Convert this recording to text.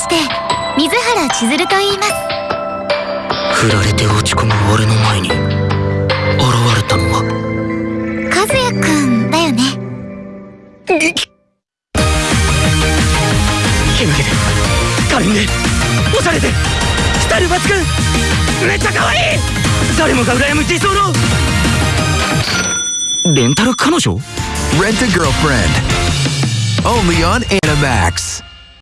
して水原千鶴と言います。振られて落ち込む俺の前に現れたのは和也くんだよね。けなげで可憐でおしゃれでスタイル抜群めっちゃ可愛い！誰もが羨む理想のレンタル彼女？Rent a girlfriend. Only on Animax.